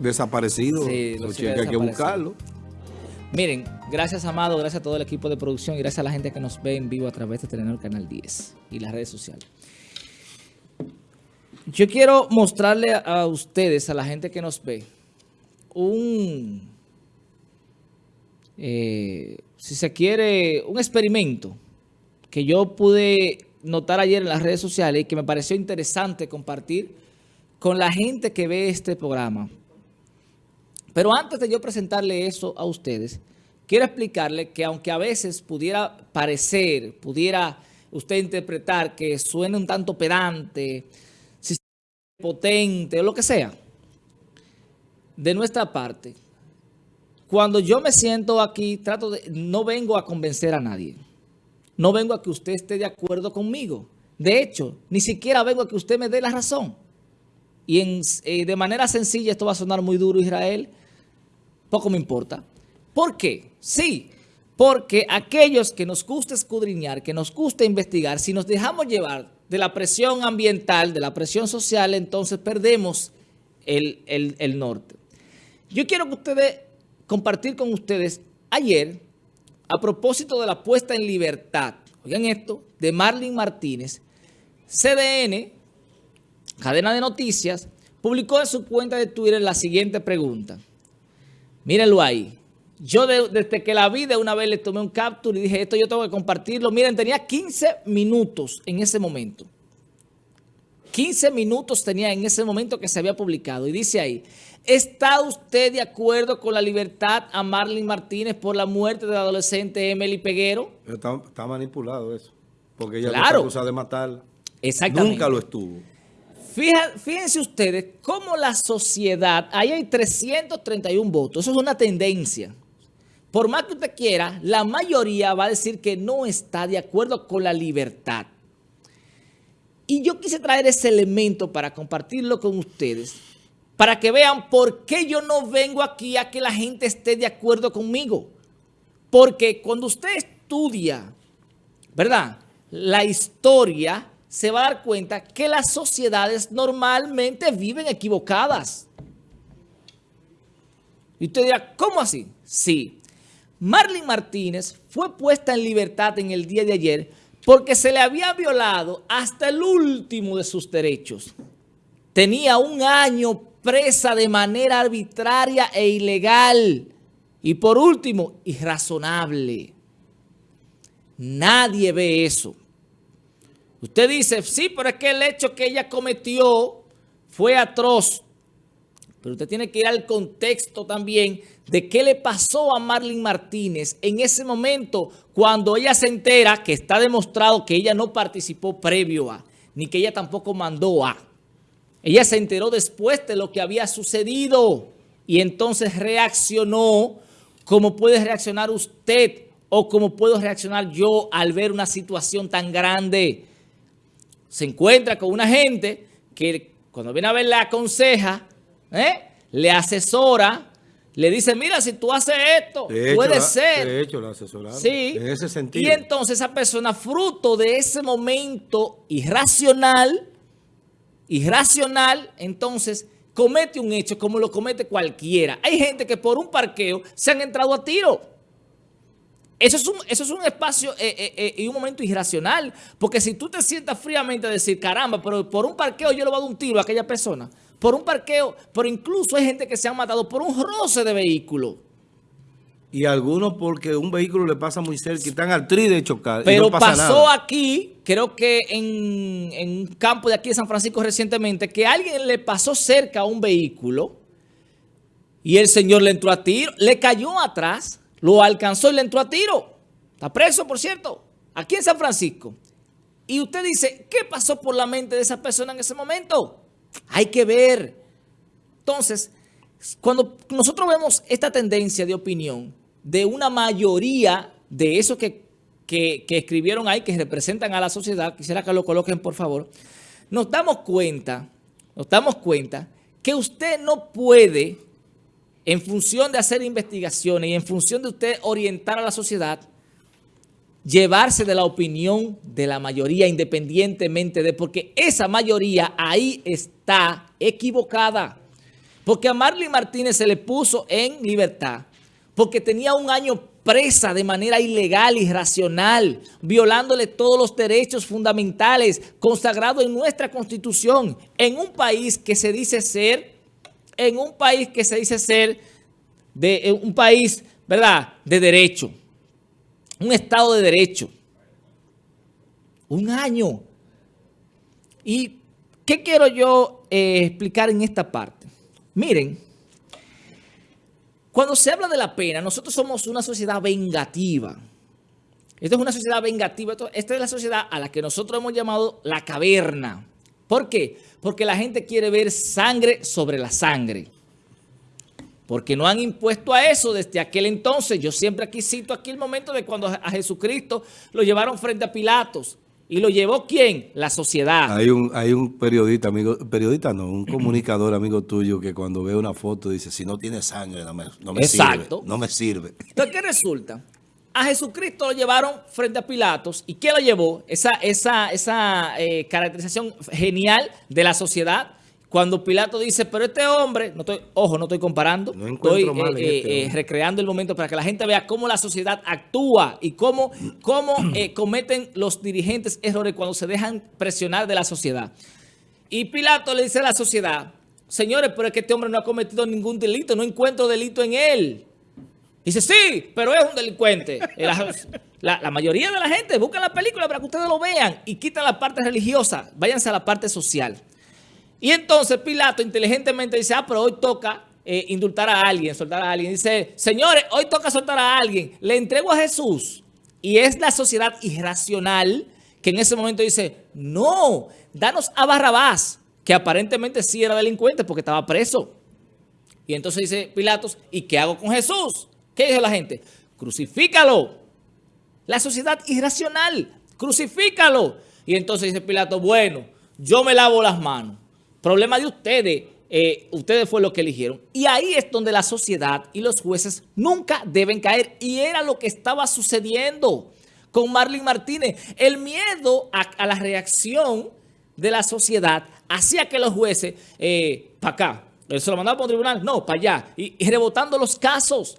desaparecidos. Sí, los hay que buscarlo. Miren, gracias Amado, gracias a todo el equipo de producción y gracias a la gente que nos ve en vivo a través de Telenor Canal 10 y las redes sociales. Yo quiero mostrarle a ustedes, a la gente que nos ve, un, eh, si se quiere, un experimento que yo pude notar ayer en las redes sociales y que me pareció interesante compartir con la gente que ve este programa. Pero antes de yo presentarle eso a ustedes, quiero explicarle que aunque a veces pudiera parecer, pudiera usted interpretar que suene un tanto pedante, potente o lo que sea, de nuestra parte, cuando yo me siento aquí, trato de, no vengo a convencer a nadie. No vengo a que usted esté de acuerdo conmigo. De hecho, ni siquiera vengo a que usted me dé la razón. Y eh, de manera sencilla, esto va a sonar muy duro, Israel, poco me importa. ¿Por qué? Sí, porque aquellos que nos gusta escudriñar, que nos gusta investigar, si nos dejamos llevar de la presión ambiental, de la presión social, entonces perdemos el, el, el norte. Yo quiero que ustedes, compartir con ustedes, ayer, a propósito de la puesta en libertad, oigan esto, de Marlene Martínez, CDN, cadena de noticias, publicó en su cuenta de Twitter la siguiente pregunta. Mírenlo ahí. Yo de, desde que la vi de una vez le tomé un capture y dije, esto yo tengo que compartirlo. Miren, tenía 15 minutos en ese momento. 15 minutos tenía en ese momento que se había publicado. Y dice ahí, ¿está usted de acuerdo con la libertad a Marlene Martínez por la muerte del adolescente Emily Peguero? Está, está manipulado eso. Porque ella Claro. no está acusada de matarla. Exactamente. Nunca lo estuvo. Fíjense ustedes cómo la sociedad, ahí hay 331 votos, eso es una tendencia. Por más que usted quiera, la mayoría va a decir que no está de acuerdo con la libertad. Y yo quise traer ese elemento para compartirlo con ustedes, para que vean por qué yo no vengo aquí a que la gente esté de acuerdo conmigo. Porque cuando usted estudia, ¿verdad? La historia se va a dar cuenta que las sociedades normalmente viven equivocadas. Y usted dirá, ¿cómo así? Sí. Marlene Martínez fue puesta en libertad en el día de ayer porque se le había violado hasta el último de sus derechos. Tenía un año presa de manera arbitraria e ilegal. Y por último, irrazonable. Nadie ve eso. Usted dice, sí, pero es que el hecho que ella cometió fue atroz. Pero usted tiene que ir al contexto también de qué le pasó a Marlene Martínez en ese momento cuando ella se entera que está demostrado que ella no participó previo a, ni que ella tampoco mandó a. Ella se enteró después de lo que había sucedido y entonces reaccionó como puede reaccionar usted o como puedo reaccionar yo al ver una situación tan grande. Se encuentra con una gente que cuando viene a ver le aconseja, ¿eh? le asesora, le dice, mira, si tú haces esto, De puede ser. De hecho, la asesoraron. Sí. En ese sentido. Y entonces esa persona, fruto de ese momento irracional, irracional, entonces comete un hecho como lo comete cualquiera. Hay gente que por un parqueo se han entrado a tiro. Eso es un, eso es un espacio eh, eh, eh, y un momento irracional. Porque si tú te sientas fríamente a decir, caramba, pero por un parqueo yo le voy a dar un tiro a aquella persona. Por un parqueo, pero incluso hay gente que se ha matado por un roce de vehículo. Y algunos porque un vehículo le pasa muy cerca y están al tri de chocar. y Pero no pasa pasó nada. aquí, creo que en, en un campo de aquí de San Francisco recientemente, que alguien le pasó cerca a un vehículo y el señor le entró a tiro, le cayó atrás, lo alcanzó y le entró a tiro. Está preso, por cierto, aquí en San Francisco. Y usted dice, ¿qué pasó por la mente de esa persona en ese momento? Hay que ver. Entonces, cuando nosotros vemos esta tendencia de opinión de una mayoría de esos que, que, escribieron ahí, que representan a la sociedad, quisiera que lo coloquen por favor, nos damos cuenta, nos damos cuenta que usted no puede, en función de hacer investigaciones y en función de usted orientar a la sociedad, llevarse de la opinión de la mayoría independientemente de, porque esa mayoría ahí está equivocada. Porque a Marlene Martínez se le puso en libertad porque tenía un año presa de manera ilegal, irracional, violándole todos los derechos fundamentales consagrados en nuestra Constitución, en un país que se dice ser, en un país que se dice ser, de un país, ¿verdad?, de derecho, un Estado de Derecho. Un año. ¿Y qué quiero yo eh, explicar en esta parte? Miren, cuando se habla de la pena, nosotros somos una sociedad vengativa. Esta es una sociedad vengativa. Esta es la sociedad a la que nosotros hemos llamado la caverna. ¿Por qué? Porque la gente quiere ver sangre sobre la sangre. Porque no han impuesto a eso desde aquel entonces. Yo siempre aquí cito aquí el momento de cuando a Jesucristo lo llevaron frente a Pilatos. ¿Y lo llevó quién? La sociedad. Hay un, hay un periodista, amigo, periodista no, un comunicador amigo tuyo que cuando ve una foto dice, si no tiene sangre no me, no me Exacto. sirve. No me sirve. Entonces, ¿qué resulta? A Jesucristo lo llevaron frente a Pilatos. ¿Y qué lo llevó? Esa, esa, esa eh, caracterización genial de la sociedad cuando Pilato dice, pero este hombre, no estoy, ojo, no estoy comparando, estoy eh, eh, este eh, recreando el momento para que la gente vea cómo la sociedad actúa y cómo, cómo cometen los dirigentes errores cuando se dejan presionar de la sociedad. Y Pilato le dice a la sociedad, señores, pero es que este hombre no ha cometido ningún delito, no encuentro delito en él. Dice, sí, pero es un delincuente. La, mayoría de la gente busca la película para que ustedes lo vean y quitan la parte religiosa, váyanse a la parte social. Y entonces Pilato inteligentemente dice, ah, pero hoy toca eh, indultar a alguien, soltar a alguien. Dice, señores, hoy toca soltar a alguien. Le entrego a Jesús. Y es la sociedad irracional que en ese momento dice, no, danos a Barrabás, que aparentemente sí era delincuente porque estaba preso. Y entonces dice Pilatos, ¿y qué hago con Jesús? ¿Qué dice la gente? Crucifícalo. La sociedad irracional, crucifícalo. Y entonces dice Pilato, bueno, yo me lavo las manos. Problema de ustedes, eh, ustedes fue lo que eligieron. Y ahí es donde la sociedad y los jueces nunca deben caer. Y era lo que estaba sucediendo con Marlene Martínez. El miedo a, la reacción de la sociedad hacía que los jueces, eh, para acá, se lo mandaban por un tribunal, no, para allá, y, rebotando los casos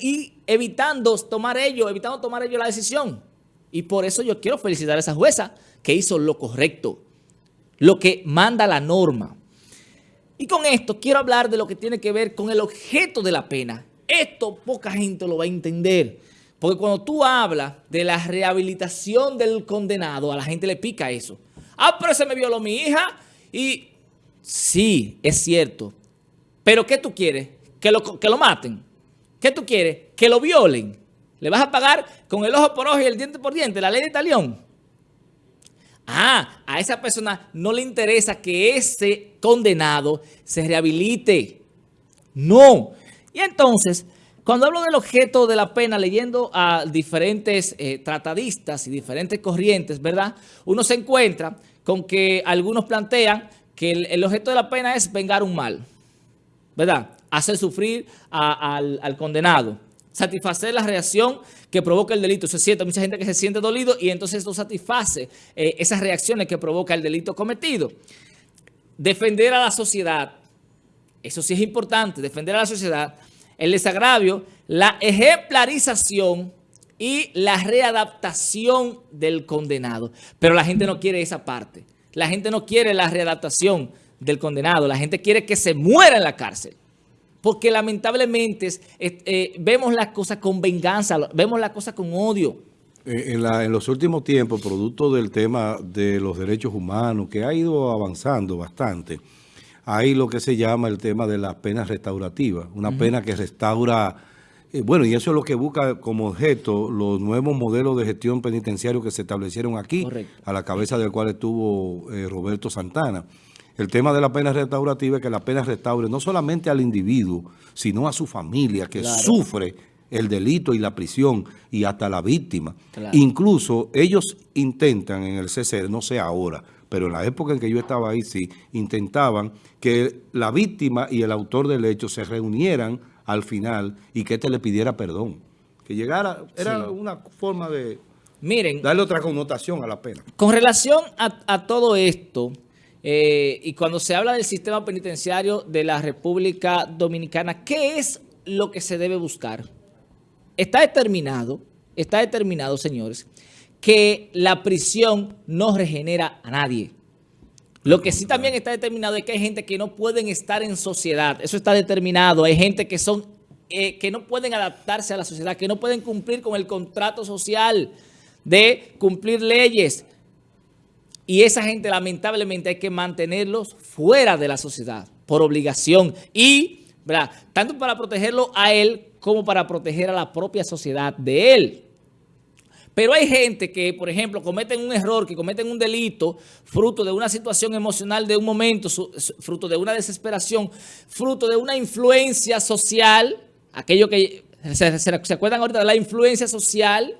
y evitando tomar ellos, evitando tomar ellos la decisión. Y por eso yo quiero felicitar a esa jueza que hizo lo correcto lo que manda la norma. Y con esto quiero hablar de lo que tiene que ver con el objeto de la pena. Esto poca gente lo va a entender. Porque cuando tú hablas de la rehabilitación del condenado, a la gente le pica eso. Ah, pero se me violó mi hija y... Sí, es cierto. Pero ¿qué tú quieres? ¿Que lo, que lo maten? ¿Qué tú quieres? Que lo violen. ¿Le vas a pagar con el ojo por ojo y el diente por diente? La ley de talión. Ah, a esa persona no le interesa que ese condenado se rehabilite. No. Y entonces, cuando hablo del objeto de la pena, leyendo a diferentes eh, tratadistas y diferentes corrientes, ¿verdad? Uno se encuentra con que algunos plantean que el, objeto de la pena es vengar un mal, ¿verdad? Hacer sufrir al condenado satisfacer la reacción que provoca el delito. Se siente mucha gente que se siente dolido y entonces esto satisface eh, esas reacciones que provoca el delito cometido. Defender a la sociedad, eso sí es importante, defender a la sociedad, el desagravio, la ejemplarización y la readaptación del condenado. Pero la gente no quiere esa parte. La gente no quiere la readaptación del condenado. La gente quiere que se muera en la cárcel porque lamentablemente eh, vemos las cosas con venganza, vemos las cosas con odio. Eh, en, los últimos tiempos, producto del tema de los derechos humanos, que ha ido avanzando bastante, hay lo que se llama el tema de las penas restaurativas, una pena que restaura... Eh, bueno, y eso es lo que busca como objeto los nuevos modelos de gestión penitenciario que se establecieron aquí, a la cabeza del cual estuvo Roberto Santana. El tema de la pena restaurativa es que la pena restaure no solamente al individuo, sino a su familia que sufre el delito y la prisión y hasta la víctima. Incluso ellos intentan en el CCR, no sé ahora, pero en la época en que yo estaba ahí sí, intentaban que la víctima y el autor del hecho se reunieran al final y que éste le pidiera perdón. Que llegara, era una forma de Miren, darle otra connotación a la pena. Con relación a todo esto... eh, y cuando se habla del sistema penitenciario de la República Dominicana, ¿qué es lo que se debe buscar? Está determinado, está determinado, señores, que la prisión no regenera a nadie. Lo que sí también está determinado es que hay gente que no pueden estar en sociedad. Eso está determinado. Hay gente que son eh, que no pueden adaptarse a la sociedad, que no pueden cumplir con el contrato social de cumplir leyes. Y esa gente lamentablemente hay que mantenerlos fuera de la sociedad por obligación y, ¿verdad? tanto para protegerlo a él como para proteger a la propia sociedad de él. Pero hay gente que, por ejemplo, cometen un error, que cometen un delito, fruto de una situación emocional de un momento, fruto de una desesperación, fruto de una influencia social, aquello que se, se acuerdan ahorita de la influencia social,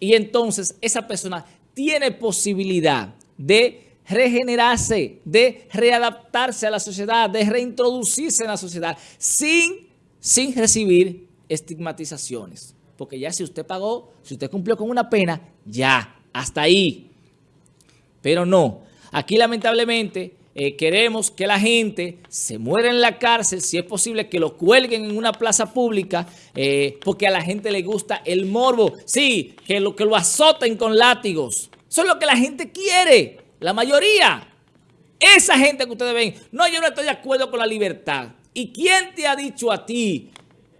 y entonces esa persona tiene posibilidad de regenerarse, de readaptarse a la sociedad, de reintroducirse en la sociedad sin, sin recibir estigmatizaciones. Porque ya si usted pagó, si usted cumplió con una pena, ya, hasta ahí. Pero no, aquí lamentablemente eh, queremos que la gente se muera en la cárcel, si es posible que lo cuelguen en una plaza pública, eh, porque a la gente le gusta el morbo. Sí, que lo, que lo azoten con látigos. Eso es lo que la gente quiere, la mayoría. Esa gente que ustedes ven, no, yo no estoy de acuerdo con la libertad. ¿Y quién te ha dicho a ti,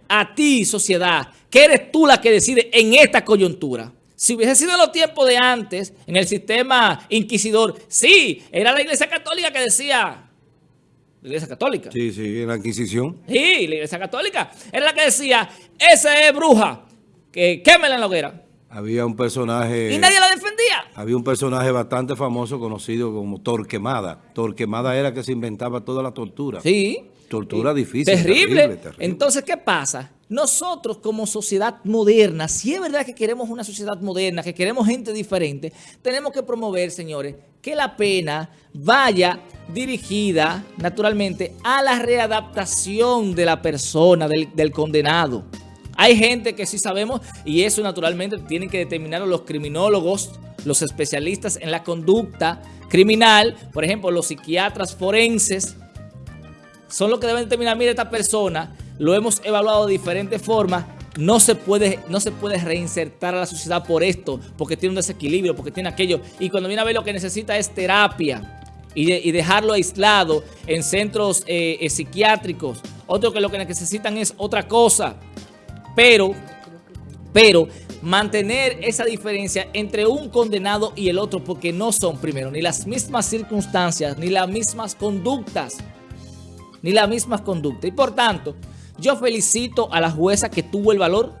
a ti, sociedad, que eres tú la que decide en esta coyuntura? Si hubiese sido en los tiempos de antes, en el sistema inquisidor, sí, era la iglesia católica que decía, la iglesia católica. Sí, sí, en la Inquisición. Sí, la iglesia católica. Era la que decía, esa es bruja, que quémela en la hoguera. Había un personaje... Y nadie la defendía. Había un personaje bastante famoso conocido como Torquemada. Torquemada era que se inventaba toda la tortura. Sí. Tortura difícil. Terrible. Entonces, ¿qué pasa? Nosotros como sociedad moderna, si es verdad que queremos una sociedad moderna, que queremos gente diferente, tenemos que promover, señores, que la pena vaya dirigida, naturalmente, a la readaptación de la persona, del, del condenado. Hay gente que sí sabemos, y eso naturalmente tienen que determinar los criminólogos, los especialistas en la conducta criminal, por ejemplo, los psiquiatras forenses, son los que deben determinar, mire, esta persona lo hemos evaluado de diferentes formas, no se, puede, no se puede reinsertar a la sociedad por esto, porque tiene un desequilibrio, porque tiene aquello. Y cuando viene a ver lo que necesita es terapia y, dejarlo aislado en centros eh, eh, psiquiátricos. Otro que lo que necesitan es otra cosa. Pero, pero mantener esa diferencia entre un condenado y el otro porque no son, primero, ni las mismas circunstancias, ni las mismas conductas, ni las mismas conductas. Y por tanto, yo felicito a la jueza que tuvo el valor,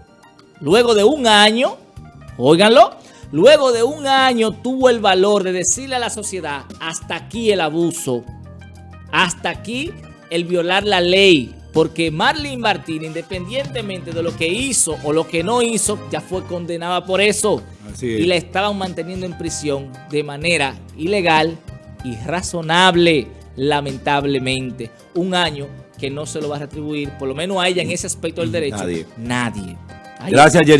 luego de un año, óiganlo, luego de un año tuvo el valor de decirle a la sociedad, hasta aquí el abuso, hasta aquí el violar la ley, porque Marlene Martín, independientemente de lo que hizo o lo que no hizo, ya fue condenada por eso. Y la estaban manteniendo en prisión de manera ilegal y razonable, lamentablemente. Un año que no se lo va a retribuir, por lo menos a ella en ese aspecto del derecho. Nadie. Nadie. Gracias, Yerja.